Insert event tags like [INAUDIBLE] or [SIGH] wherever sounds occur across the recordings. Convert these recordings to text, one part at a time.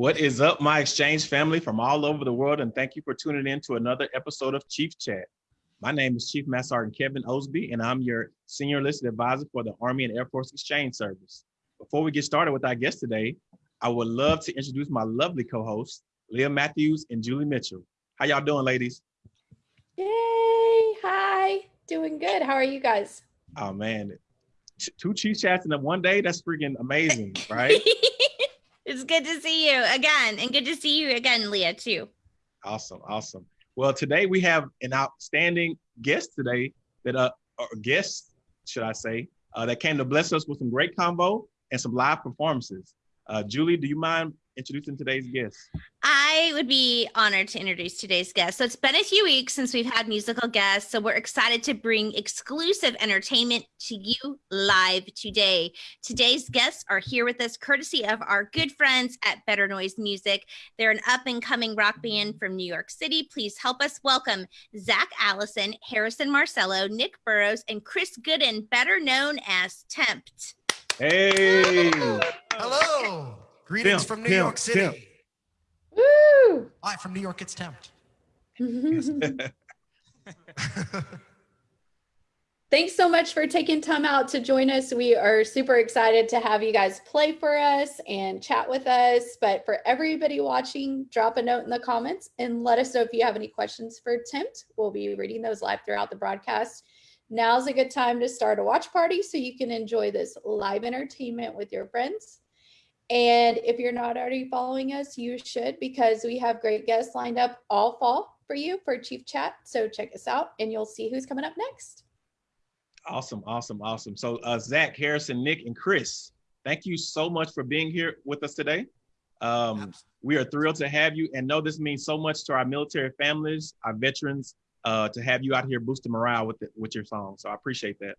What is up, my exchange family from all over the world, and thank you for tuning in to another episode of Chief Chat. My name is Chief Master Sergeant Kevin Osby, and I'm your Senior Enlisted Advisor for the Army and Air Force Exchange Service. Before we get started with our guest today, I would love to introduce my lovely co-hosts, Leah Matthews and Julie Mitchell. How y'all doing, ladies? Yay! Hi, doing good. How are you guys? Oh man, two Chief Chats in one day—that's freaking amazing, [LAUGHS] right? It's good to see you again, and good to see you again, Leah, too. Awesome, awesome. Well, today we have an outstanding guest today that uh or guest, should I say, uh, that came to bless us with some great combo and some live performances. Uh, Julie, do you mind introducing today's guest? I would be honored to introduce today's guest. So it's been a few weeks since we've had musical guests. So we're excited to bring exclusive entertainment to you live today. Today's guests are here with us courtesy of our good friends at Better Noise Music. They're an up and coming rock band from New York City. Please help us welcome Zach Allison, Harrison Marcello, Nick Burrows, and Chris Gooden, better known as Tempt. Hey. Hello. Greetings from New York City. Woo! Hi, from New York, it's Tempt. [LAUGHS] Thanks so much for taking time out to join us. We are super excited to have you guys play for us and chat with us. But for everybody watching, drop a note in the comments and let us know if you have any questions for Tempt. We'll be reading those live throughout the broadcast. Now's a good time to start a watch party so you can enjoy this live entertainment with your friends. And if you're not already following us, you should because we have great guests lined up all fall for you for Chief Chat. So check us out and you'll see who's coming up next. Awesome, awesome, awesome. So uh, Zach, Harrison, Nick, and Chris, thank you so much for being here with us today. Um, we are thrilled to have you and know this means so much to our military families, our veterans, uh, to have you out here boosting morale with, the, with your song. So I appreciate that.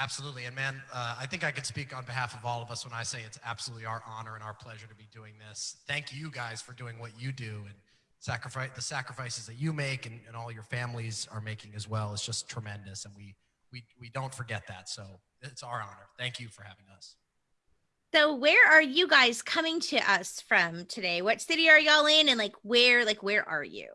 Absolutely. And man, uh, I think I could speak on behalf of all of us when I say it's absolutely our honor and our pleasure to be doing this. Thank you guys for doing what you do and sacrifice the sacrifices that you make and, and all your families are making as well. It's just tremendous. And we, we, we don't forget that. So it's our honor. Thank you for having us. So where are you guys coming to us from today? What city are y'all in? And like, where, like, where are you?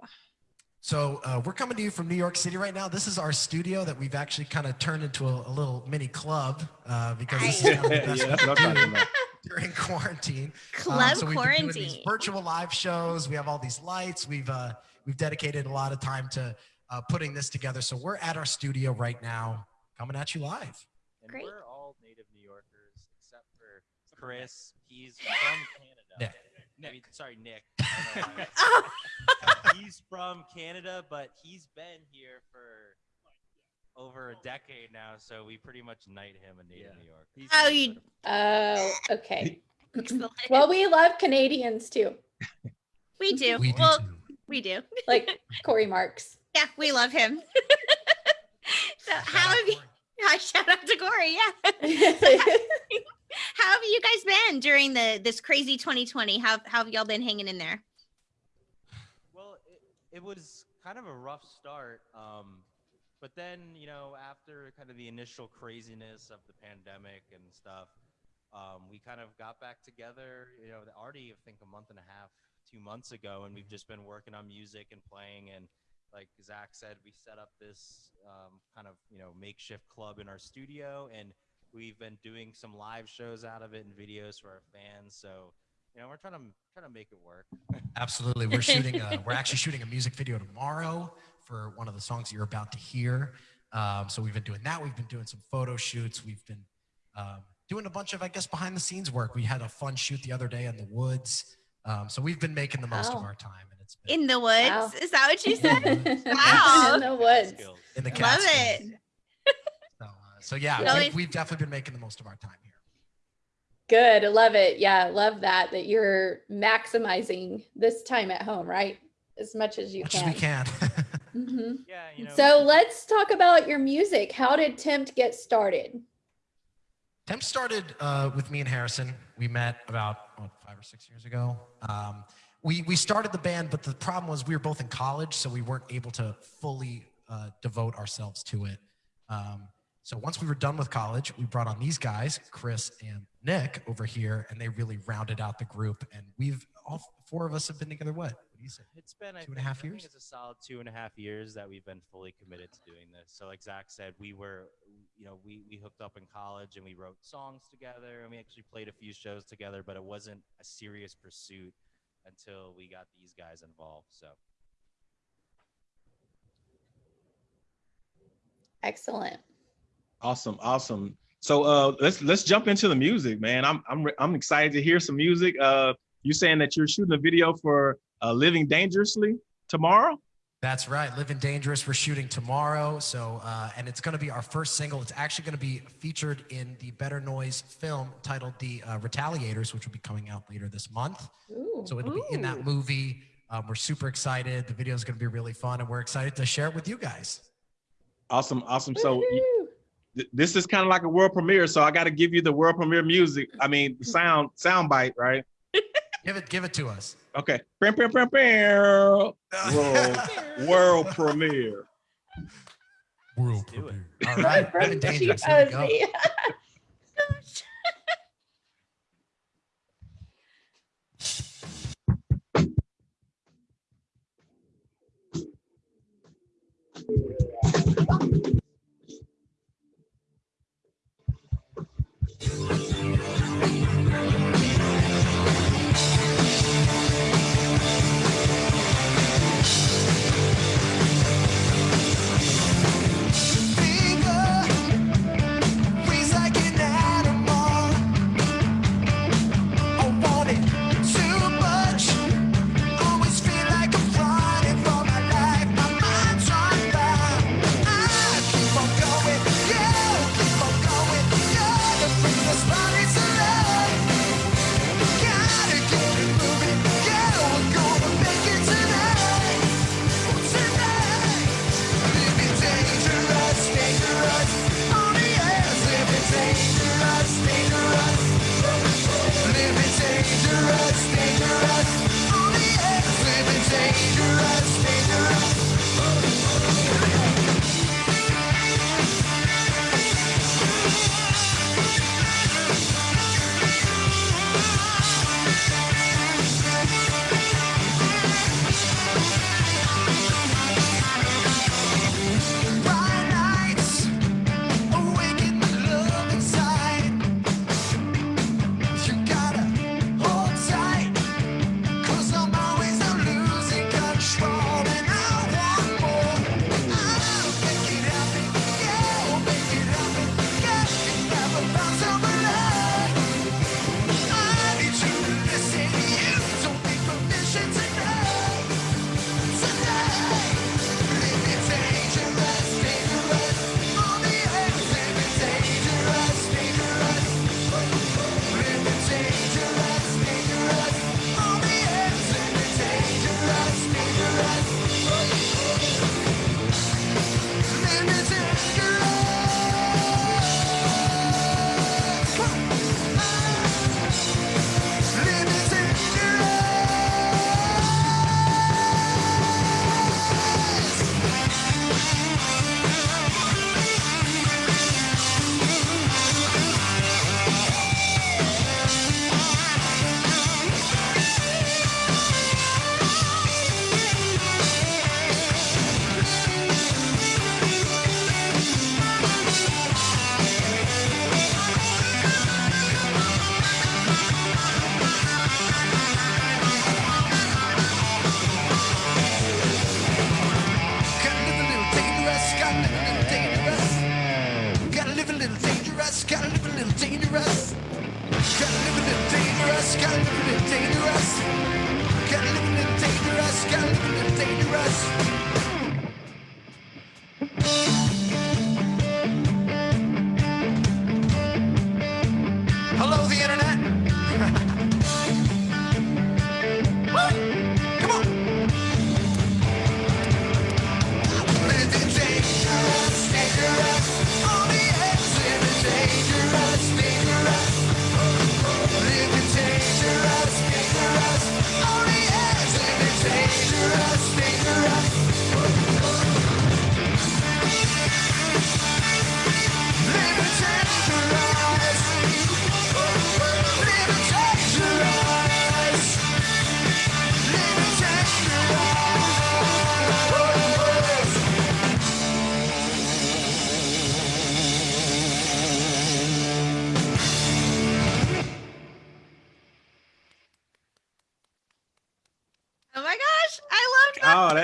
So uh, we're coming to you from New York City right now. This is our studio that we've actually kind of turned into a, a little mini club uh, because this is kind of the [LAUGHS] best yeah, we can do during quarantine. Club um, so quarantine. Been doing these virtual live shows. We have all these lights. We've uh, we've dedicated a lot of time to uh, putting this together. So we're at our studio right now, coming at you live. And Great. we're all native New Yorkers except for Chris. He's from Canada. Yeah. Nick. I mean, sorry, Nick. [LAUGHS] [LAUGHS] he's from Canada, but he's been here for over a decade now, so we pretty much knight him a native yeah. New York. He's oh, you. Oh, okay. [LAUGHS] well, we love Canadians too. We do. We do well, too. we do. Like Corey Marks. Yeah, we love him. so shout how have you? I shout out to Corey. Yeah. How have you guys been during the this crazy 2020? How, how have y'all been hanging in there? Well, it, it was kind of a rough start. Um, but then, you know, after kind of the initial craziness of the pandemic and stuff, um, we kind of got back together, you know, already, I think a month and a half, two months ago, and we've just been working on music and playing. And like Zach said, we set up this um, kind of, you know, makeshift club in our studio. And We've been doing some live shows out of it and videos for our fans. So, you know, we're trying to trying to make it work. [LAUGHS] Absolutely, we're shooting. A, we're actually [LAUGHS] shooting a music video tomorrow for one of the songs you're about to hear. Um, so we've been doing that. We've been doing some photo shoots. We've been um, doing a bunch of, I guess, behind the scenes work. We had a fun shoot the other day in the woods. Um, so we've been making the most of our time, and it's been, in the woods. Wow. Is that what you [LAUGHS] said? wow, in the woods. In the Love it. So yeah, we, we've definitely been making the most of our time here. Good. I love it. Yeah, love that, that you're maximizing this time at home, right? As much as you much can. As we can. [LAUGHS] mm-hmm. Yeah. You know, so let's talk about your music. How did Tempt get started? Tempt started uh, with me and Harrison. We met about what, five or six years ago. Um, we, we started the band, but the problem was we were both in college, so we weren't able to fully uh, devote ourselves to it. Um, so once we were done with college, we brought on these guys, Chris and Nick over here, and they really rounded out the group. And we've all four of us have been together. What? What do you say? It's been I Two and a half I think years? It's a solid two and a half years that we've been fully committed to doing this. So, like Zach said, we were, you know, we we hooked up in college and we wrote songs together and we actually played a few shows together, but it wasn't a serious pursuit until we got these guys involved. So, Excellent. Awesome, awesome. So uh, let's let's jump into the music, man. I'm I'm I'm excited to hear some music. Uh, you saying that you're shooting a video for uh, "Living Dangerously" tomorrow? That's right. Living Dangerous. We're shooting tomorrow. So, uh, and it's going to be our first single. It's actually going to be featured in the Better Noise film titled The uh, Retaliators, which will be coming out later this month. Ooh. So it'll be in that movie. Um, we're super excited. The video is going to be really fun, and we're excited to share it with you guys. Awesome, awesome. So y- Woohoo. Th- this is kind of like a world premiere. So I got to give you the world premiere music. I mean, sound sound bite, right? [LAUGHS] Give it, give it to us. Okay. Bam, bam, bam, bam. World, [LAUGHS] world premiere. World Let's do it. premiere. All right, [LAUGHS] From Living Dangerous. Here we go.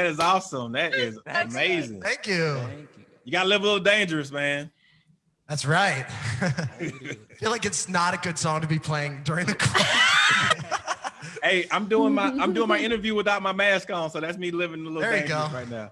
Is awesome. That is [LAUGHS] Thanks, guys. amazing. Thank you. Thank you. You got to live a little dangerous, man. That's right. [LAUGHS] [LAUGHS] I feel like it's not a good song to be playing during the. Hey, I'm doing my I'm doing my interview without my mask on, so that's me living a little There you dangerous go. right now.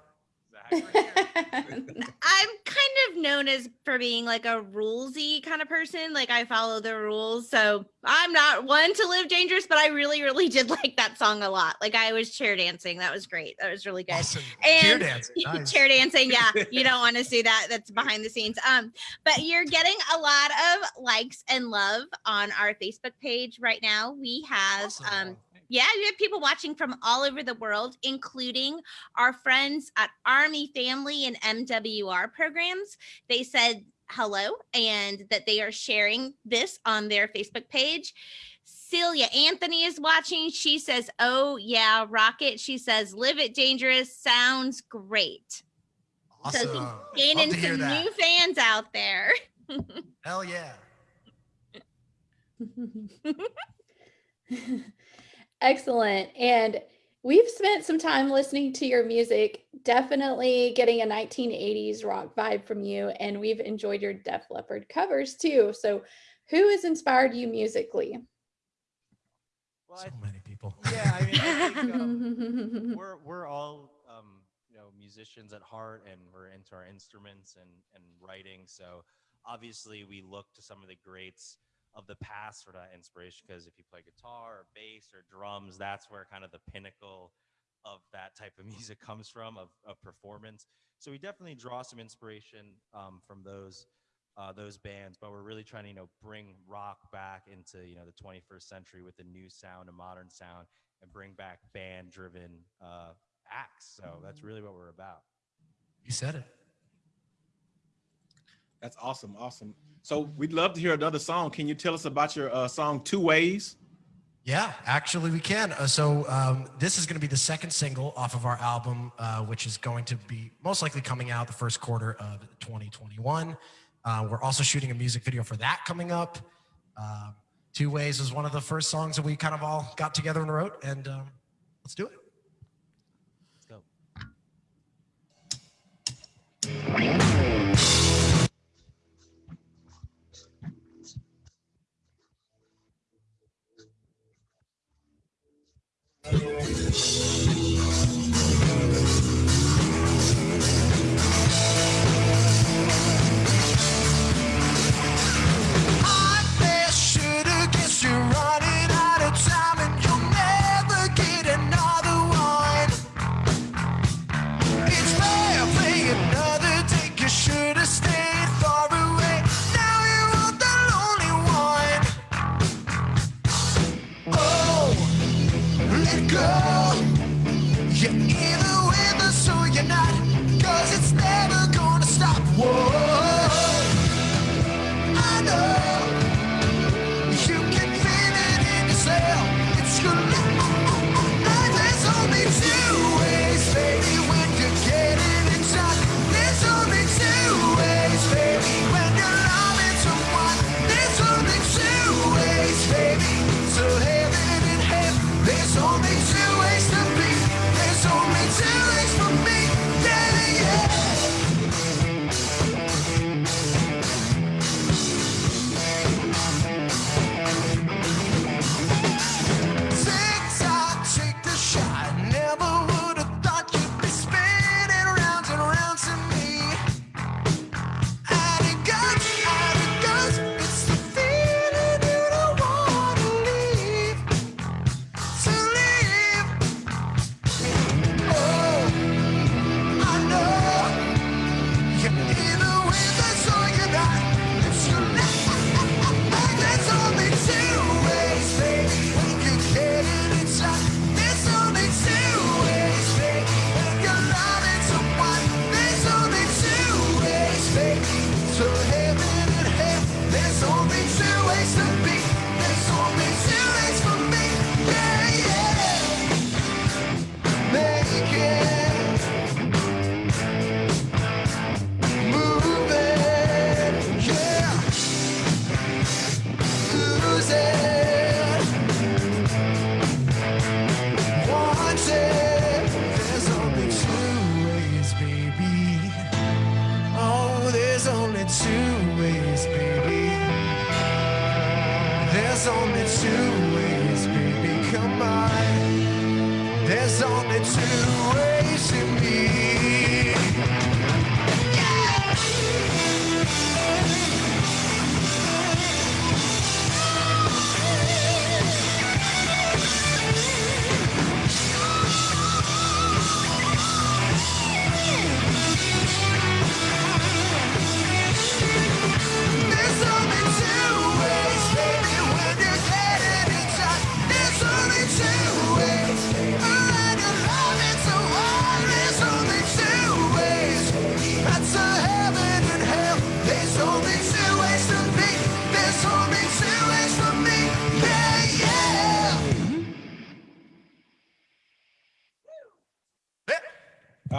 [LAUGHS] I'm kind of known as for being like a rulesy kind of person. Like I follow the rules. So I'm not one to live dangerous, but I really, really did [LAUGHS] like that song a lot. Like I was chair dancing. That was great. That was really good. awesome. And- dancing. [LAUGHS] Nice. chair dancing yeah you don't want to see that that's behind the scenes um but you're getting a lot of likes and love on our facebook page right now we have um Awesome. Yeah we have people watching from all over the world including our friends at army family and mwr programs they said hello and that they are sharing this on their facebook page Celia Anthony is watching. She says, Oh, yeah, rocket. She says, Live it dangerous. Sounds great. Awesome. So Gaining some that. new fans out there. Hell yeah. [LAUGHS] Excellent. And we've spent some time listening to your music, definitely getting a 1980s rock vibe from you. And we've enjoyed your Def Leppard covers too. So, who has inspired you musically? Well, So many people. [LAUGHS] yeah, I mean, I think, um, [LAUGHS] we're we're all um, you know musicians at heart, and we're into our instruments and and writing. So obviously, we look to some of the greats of the past for that inspiration. Because if you play guitar or bass or drums, that's where kind of the pinnacle of that type of [LAUGHS] music comes from of, of performance. So we definitely draw some inspiration um, from those uh, those bands, but we're really trying to you know bring rock back into you know the 21st century with a new sound, a modern sound, and bring back band driven uh, acts. So that's really what we're about. You said it. That's awesome, awesome. So we'd love to hear another song. Can you tell us about your uh, song Two Ways? Yeah, actually, we can. Uh, so um, this is going to be the second single off of our album, uh, which is going to be most likely coming out the first quarter of 2021. Uh, we're also shooting a music video for that coming up. Um, Two Ways was one of the first songs that we kind of all got together and wrote, and um, let's do it. Let's go.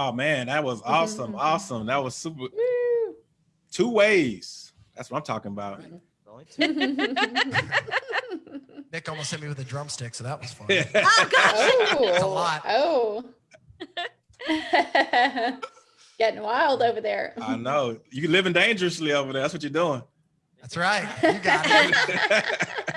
Oh man, that was awesome. Mm-hmm. Awesome. That was super. Woo. Two ways. That's what I'm talking about. Only two. [LAUGHS] Nick almost hit me with a drumstick, so that was fun. [LAUGHS] Oh gosh. oh, a lot. Oh. [LAUGHS] Getting wild over there. I know. you're living dangerously over there. That's what you're doing. That's right. You got it.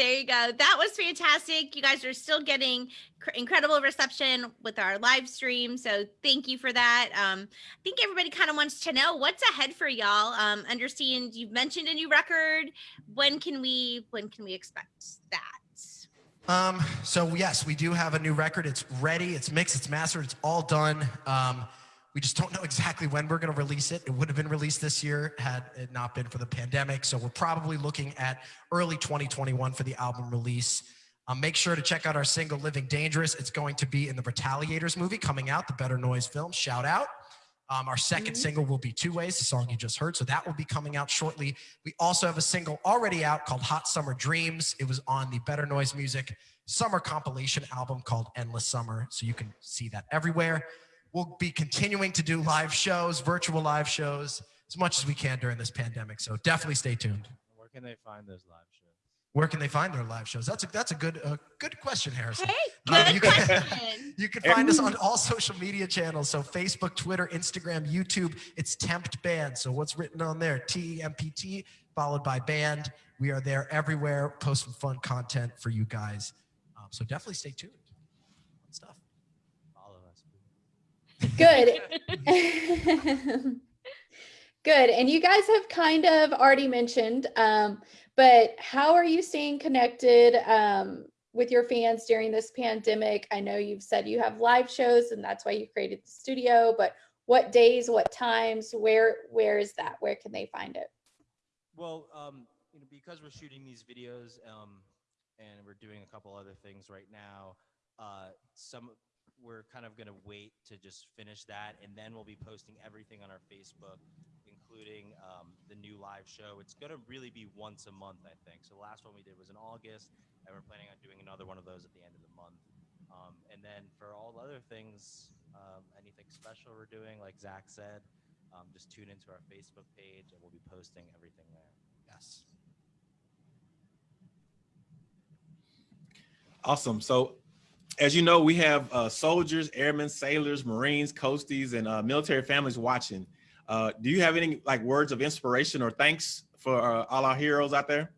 There you go. That was fantastic. You guys are still getting cr- incredible reception with our live stream. So thank you for that. Um, I think everybody kind of wants to know what's ahead for y'all. Um, understand you've mentioned a new record. When can we when can we expect that? Um, so yes, we do have a new record. It's ready, it's mixed, it's mastered, it's all done. Um, we just don't know exactly when we're going to release it. It would have been released this year had it not been for the pandemic. So we're probably looking at early 2021 for the album release. Um, make sure to check out our single "Living Dangerous." It's going to be in the Retaliators movie coming out, the Better Noise film. Shout out! Um, our 2nd single will be Two Ways, the song you just heard. So that will be coming out shortly. We also have a single already out called Hot Summer Dreams. It was on the Better Noise Music summer compilation album called Endless Summer. So you can see that everywhere. We'll be continuing to do live shows, virtual live shows, as much as we can during this pandemic. So definitely stay tuned. Where can they find those live shows? Where can they find their live shows? That's a that's a good uh, good question, Harrison. Hey, Uh, good you can- [LAUGHS] question. You can find us on all social media channels. So Facebook, Twitter, Instagram, YouTube. It's Tempt Band. So what's written on there? T E M P T followed by band. We are there everywhere, posting fun content for you guys. Um, so definitely stay tuned. Fun stuff. Follow us. please. Good. [LAUGHS] [LAUGHS] Good. And you guys have kind of already mentioned, um, but how are you staying connected um, with your fans during this pandemic? I know you've said you have live shows and that's why you created the studio, but what days, what times, where where is that? Where can they find it? Well, um, you know, because we're shooting these videos, um, and we're doing a couple other things right now, uh, some we're kind of gonna wait to just finish that, and then we'll be posting everything on our Facebook, including um, the new live show. It's gonna really be once a month, I think. So the last one we did was in August, and we're planning on doing another one of those at the end of the month. Um, and then for all other things, um, anything special we're doing, like Zach said, um, just tune into our Facebook page, and we'll be posting everything there. Yes. Awesome. So, as you know, we have uh, soldiers, airmen, sailors, Marines, coasties, and uh, military families watching. Uh, do you have any like words of inspiration or thanks for uh, all our heroes out there?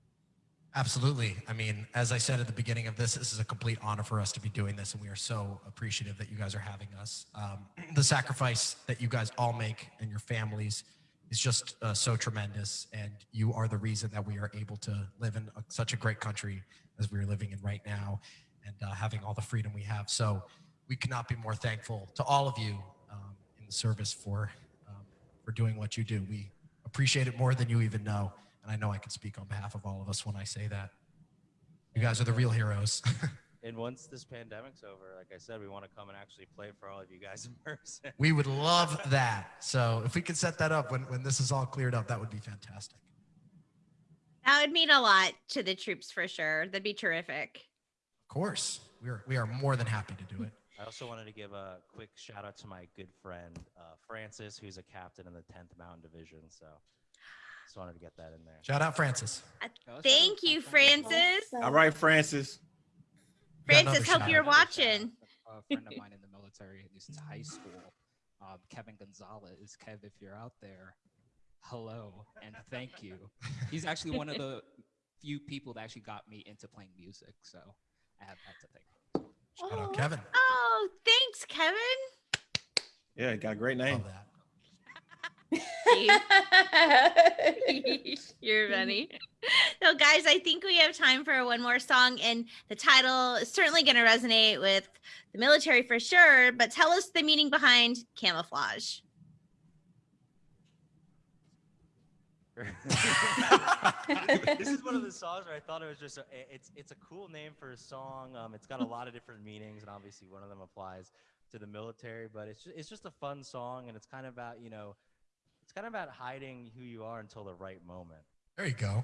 Absolutely. I mean, as I said at the beginning of this, this is a complete honor for us to be doing this, and we are so appreciative that you guys are having us. Um, [CLEARS THROAT] the sacrifice that you guys all make and your families is just uh, so tremendous, and you are the reason that we are able to live in a, such a great country as we are living in right now, and uh, having all the freedom we have. So, we cannot be more thankful to all of you um, in the service for um, for doing what you do. We appreciate it more than you even know. And I know I can speak on behalf of all of us when I say that. You guys are the real heroes. [LAUGHS] And once this pandemic's over, like I said, we want to come and actually play for all of you guys in [LAUGHS] person. we would love that. So if we could set that up when, when this is all cleared up, that would be fantastic. That would mean a lot to the troops for sure. That'd be terrific. Of course, we are, we are more than happy to do it. [LAUGHS] I also wanted to give a quick shout out to my good friend uh, Francis, who's a captain in the 10th Mountain Division. So just wanted to get that in there. Shout out, Francis. Thank you, Francis. All right, Francis. Francis, hope you're watching. a friend of mine in the military who since high school, um, Kevin Gonzalez. Kev, if you're out there, hello and thank you. [LAUGHS] He's actually one of the few people that actually got me into playing music. So I have that to thank. Shout out Oh. Kevin. Oh, thanks, Kevin. Yeah, got a great name. Love that. [LAUGHS] You're funny. So, guys, I think we have time for one more song, and the title is certainly going to resonate with the military for sure. But tell us the meaning behind camouflage. [LAUGHS] this is one of the songs where I thought it was just a, it's it's a cool name for a song. Um, it's got a lot of different meanings, and obviously one of them applies to the military. But it's just, it's just a fun song, and it's kind of about you know, it's kind of about hiding who you are until the right moment. There you go.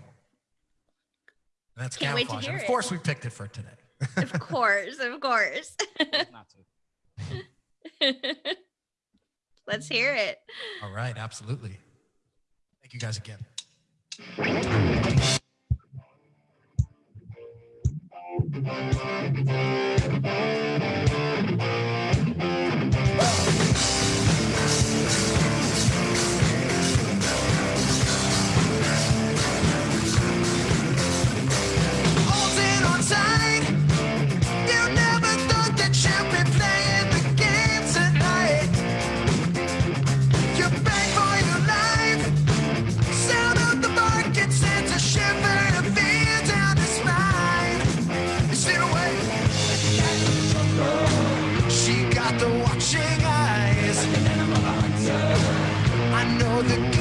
That's Can't wait to camouflage. Hear of it. course, we picked it for today. Of [LAUGHS] course, of course. Not to. [LAUGHS] Let's hear it. All right, absolutely. Thank you guys again. Know the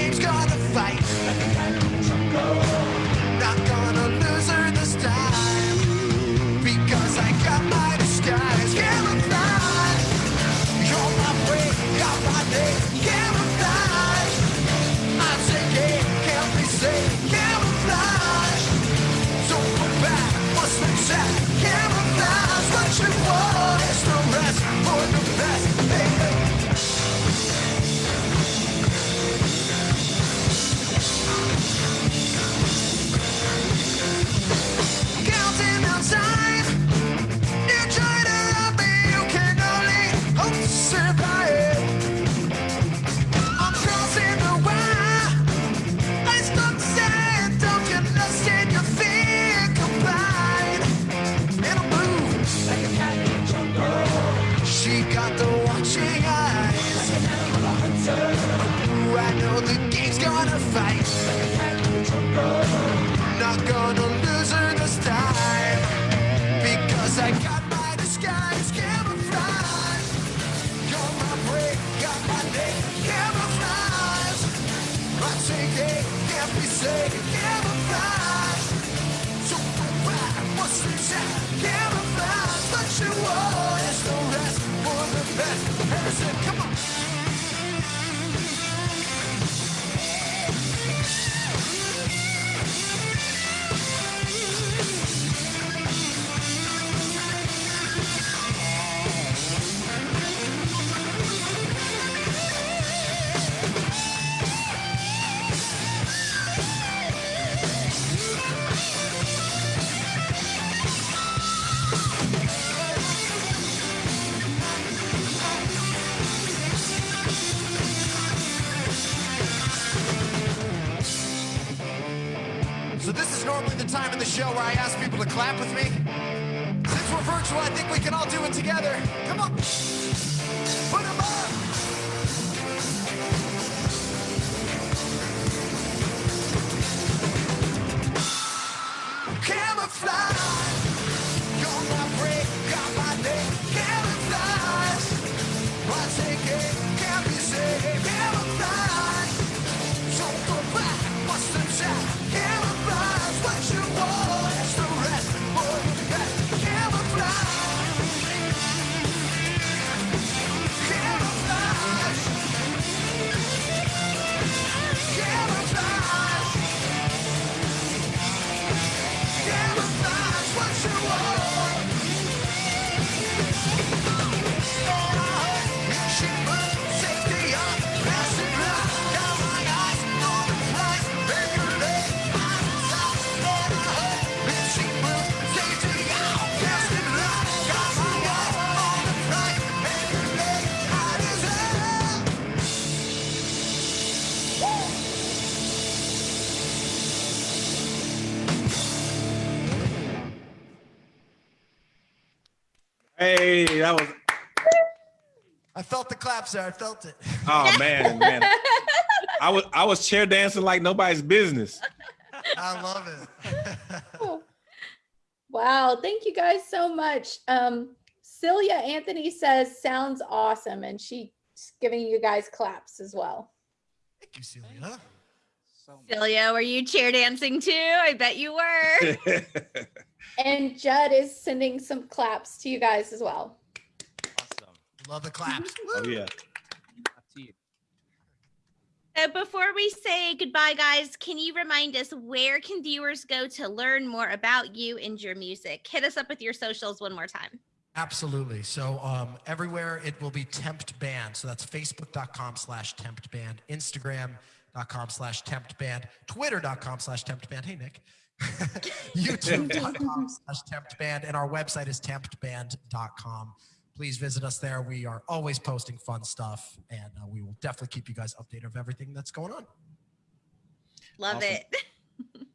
jungle. Not show where I ask people to clap with me. Since we're virtual, I think we can all do it together. Hey, that was I felt the claps there. I felt it. oh man, man. I was I was chair dancing like nobody's business. I love it. [LAUGHS] Wow, thank you guys so much. Um, Celia Anthony says sounds awesome, and she's giving you guys claps as well. Thank you, Celia. So. Celia, were you chair dancing too? I bet you were. [LAUGHS] And Judd is sending some claps to you guys as well. Awesome. Love the claps. [LAUGHS] oh yeah. Up to you. So before we say goodbye, guys, can you remind us where can viewers go to learn more about you and your music? Hit us up with your socials one more time. Absolutely. So um, everywhere it will be Tempt Band. So that's facebook.com slash Tempt Band, Instagram.com slash Tempt Band, Twitter.com slash Tempt Band. Hey, Nick. YouTube.com slash Tempt Band. And our website is temptband.com. Please visit us there. We are always posting fun stuff, and uh, we will definitely keep you guys updated of everything that's going on. Love Awesome. it. [LAUGHS]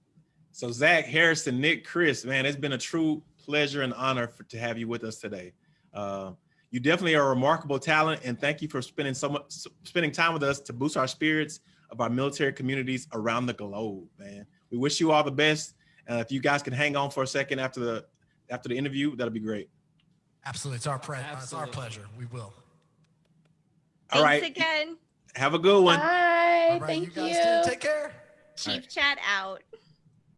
So Zach, Harrison, Nick, Chris, man, it's been a true pleasure and honor for, to have you with us today. Uh, you definitely are a remarkable talent, and thank you for spending so much spending time with us to boost our spirits of our military communities around the globe. Man, we wish you all the best. Uh, if you guys can hang on for a second after the after the interview, that'll be great. Absolutely. It's our, pre- uh, it's our pleasure. We will. All Thanks right, again. have a good one. Bye. All right, Thank you guys too. Take care. Chief Chat out.